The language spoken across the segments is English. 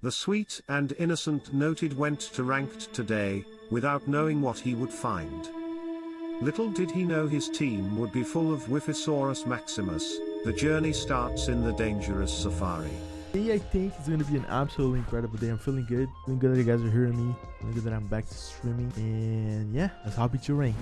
The sweet and innocent noted went to ranked today, without knowing what he would find. Little did he know his team would be full of Wiffisaurus maximus, the journey starts in the dangerous safari. Today I think it's gonna be an absolutely incredible day. I'm feeling good. Feeling good that you guys are hearing me. Feeling good that I'm back to streaming. And yeah, let's hop into ranked.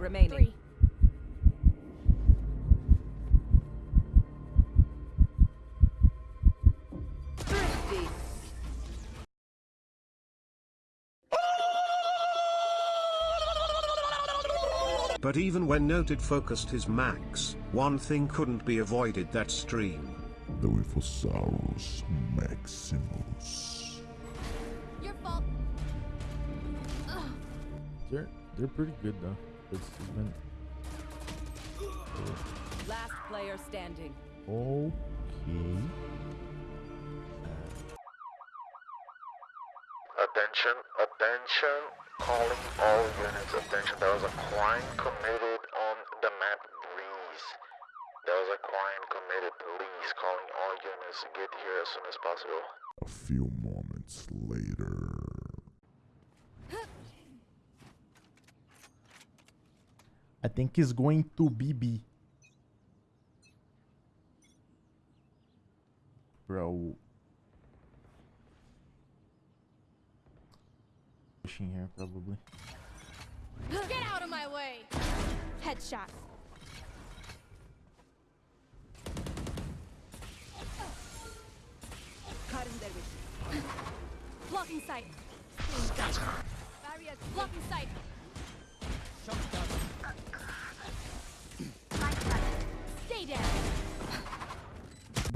Remaining. Three. But even when Noted focused his max, one thing couldn't be avoided that stream. The Wiffosaurus Maximus. Your fault. They're they're pretty good though. It's, it's Last player standing. okay. Attention, attention, calling all units, attention, there was a crime committed on the map Breeze. There was a crime committed, please, calling all units, get here as soon as possible. A few I think it's going to be B. Bro. Pushing here probably. Get out of my way. Headshot. Blocking sight. Barrier. Blocking sight.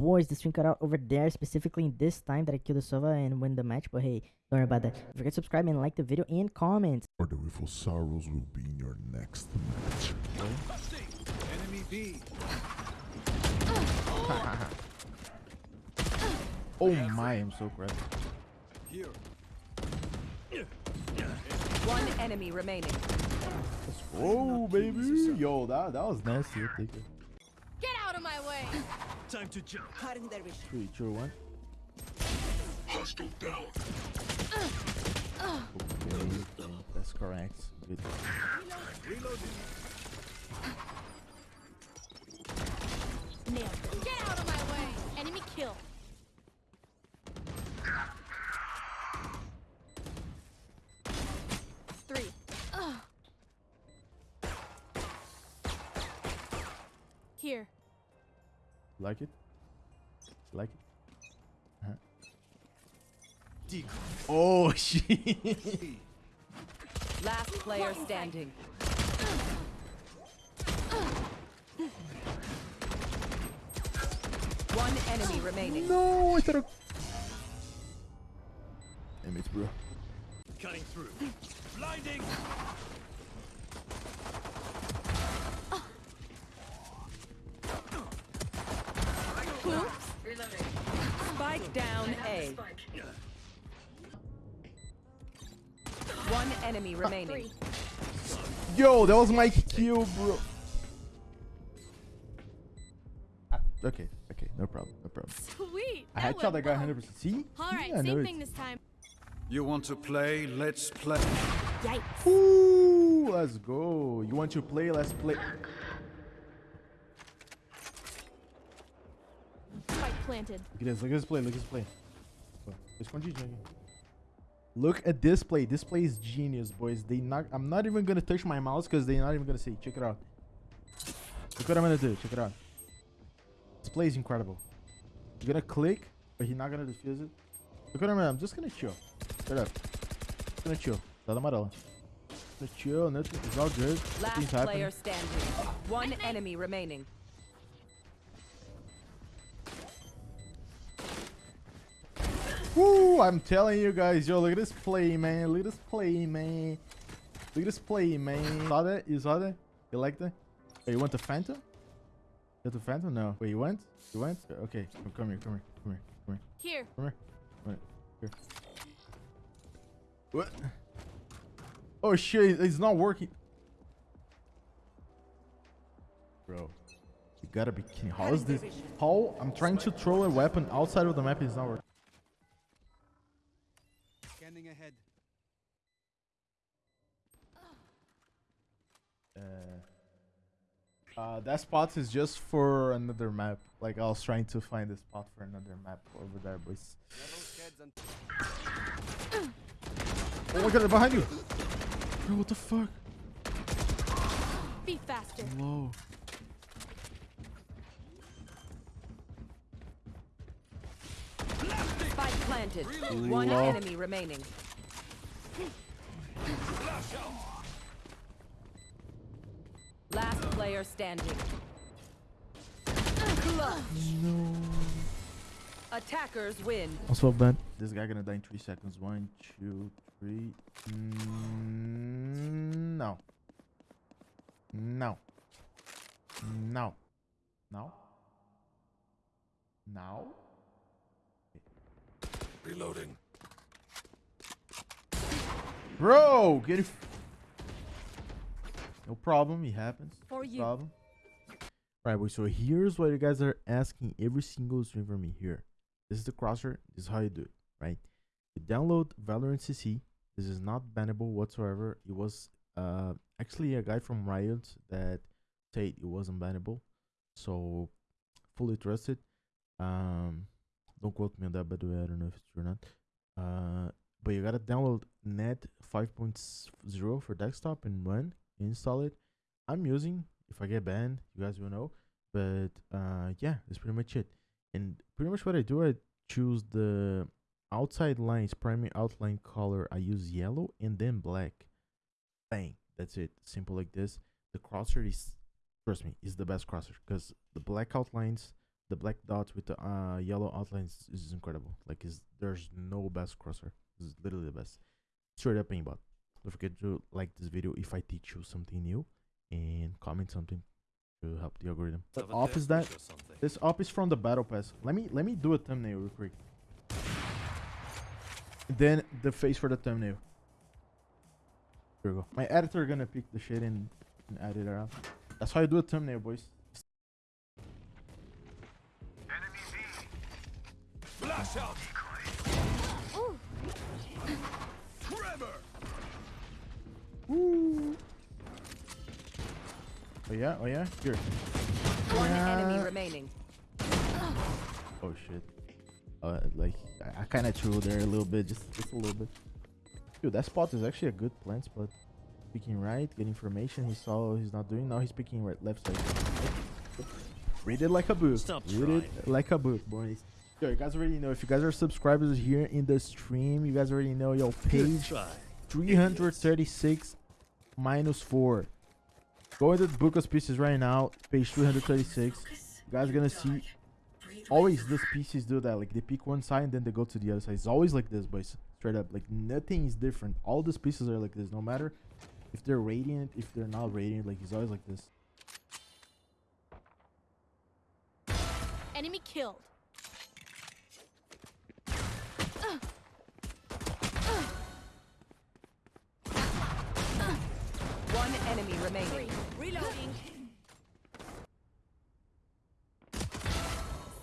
Boys, the stream cut out over there, specifically in this time that I killed the Sova and win the match. But hey, don't worry about that. Don't forget to subscribe and like the video and comment. Or the Wiffosaurus will be in your next match. Oh my, I'm so crap. One enemy remaining. Oh baby, yo, that that was nasty. I'll take it. Get out of my way. Three, two, one. Okay, that's correct. Good. Nailed it. Get out of my way. Enemy kill. Three. Ugh. Here. Like it? Like it? Uh-huh. Oh shit! Last player standing. One enemy remaining. no, I thought. I... Damn it, bro. Oops. Spike down A. One enemy remaining. Yo, that was my kill, bro. Ah, okay, okay, no problem, no problem. Sweet. I had shot that guy 100%. See? All right, Yeah, I know same it. thing this time. You want to play? Let's play. Yikes. Ooh, let's go. You want to play? Let's play. Planted. Look at this. Look at this play. Look at this play. Escondidinho aqui. Look at this play. This play is genius, boys. They not. I'm not even gonna touch my mouse because they're not even gonna see. Check it out. Look what I'm gonna do. Check it out. This play is incredible. You're gonna click, but he's not gonna defuse it. Look what I'm gonna. I'm just gonna chill. Straight up. Just gonna chill. Tá da amarela. Just Just chill. Nothing. It's all good. Last player standing. One enemy remaining. Woo! I'm telling you guys, yo, look at this play, man. Look at this play, man. Look at this play, man. Saw that? You saw that? You like that? Hey, you want the Phantom? You the Phantom? No. Wait, you went? You went? Okay, come come here, come here, come here, come here, Here. come here. Come here. Here. What? Oh shit, it's not working. Bro, you gotta be kidding. How is this? How? I'm trying to throw a weapon outside of the map, it's not working. Scanning ahead. Uh, uh, that spot is just for another map. Like I was trying to find a spot for another map over there, boys. Oh my god, they're behind you! Bro, what the fuck? Be faster. Whoa. Spike planted. One Lol. enemy remaining. Last player standing. No. Attackers win. Also bad. This guy gonna die in three seconds. One, two, three. Mm, no. No. No. No. Now. Reloading. Bro, get it. No problem. It happens. For No you. problem. Right, boys. So here's what you guys are asking every single stream from me here. This is the crosser. This is how you do it, right? You download Valorant CC. This is not bannable whatsoever. It was uh actually a guy from Riot that said it wasn't bannable. So fully trusted. Um don't quote me on that by the way, I don't know if it's true or not. Uh but you gotta download net 5.0 for desktop and run install it. I'm using if i get banned you guys will know but uh yeah that's pretty much it. And pretty much what i do i choose the outside lines primary outline color. I use yellow and then black. Bang that's it. Simple like this. The crosser is trust me is the best crosser because the black outlines the black dots with the uh yellow outlines is incredible. Like is there's no best crosser. This is literally the best. Straight up aimbot. Don't forget to like this video if i teach you something new and comment something to help the algorithm. What op is that this op is from the battle pass. Let me let me do a thumbnail real quick. Then the face for the thumbnail. Here we go. My editor gonna pick the shit and, and add it around that's how you do a thumbnail boys Woo. oh yeah oh yeah here One enemy remaining. Oh shit. Uh, like I, I kind of threw there a little bit, just just a little bit. Dude, that spot is actually a good plant spot. Picking right, get information. He saw he's not doing. Now he's picking right, left side. Read it like a book. Stop Read it like a book, boys. Yo, you guys already know. If you guys are subscribers here in the stream, you guys already know. your page Try. 336 minus 4. Go into the book of species right now, page 336. You guys gonna see always the species do that. Like they pick one side and then they go to the other side. It's always like this, boys. Straight up. Like nothing is different. All the species are like this. No matter if they're radiant, if they're not radiant, like it's always like this. Enemy killed. One enemy remaining. Reloading.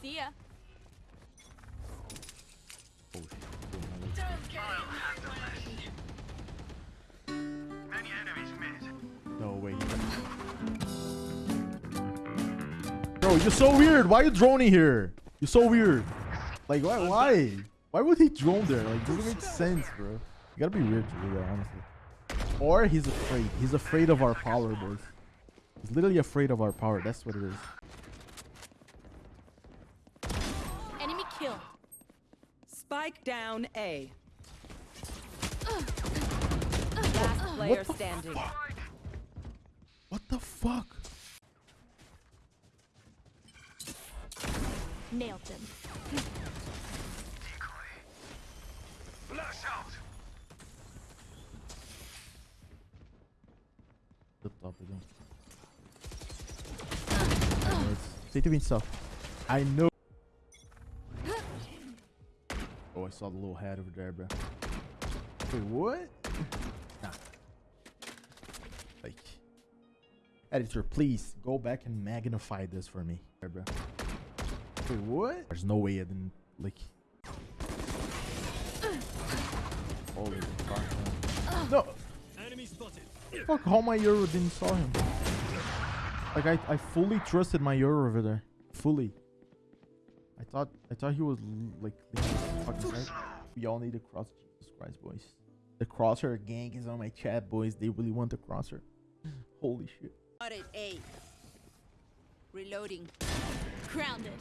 See ya. Oh shit. No way. Bro, you're so weird. Why are you droning here? You're so weird. Like why why? Why would he drone there? Like doesn't make sense, bro. You gotta be weird to do that, honestly. Or he's afraid. He's afraid of our power, boys. He's literally afraid of our power. That's what it is. Enemy kill. Spike down A. Last player the standing. What the fuck? Nailed them. Flash out. Up again. Say to himself. I know. Oh, I saw the little hat over there, bro. Wait, what? Nah. Like, editor, please go back and magnify this for me, There, bro. Wait, what? There's no way I didn't like. Holy fuck! No. Fuck, how my Yoru didn't saw him. Like I, I fully trusted my Yoru over there. Fully. I thought I thought he was like fucking right. We all need a cross Jesus Christ boys. The crosshair gang is on my chat boys. They really want the crosser. Holy shit. Reloading. Grounded.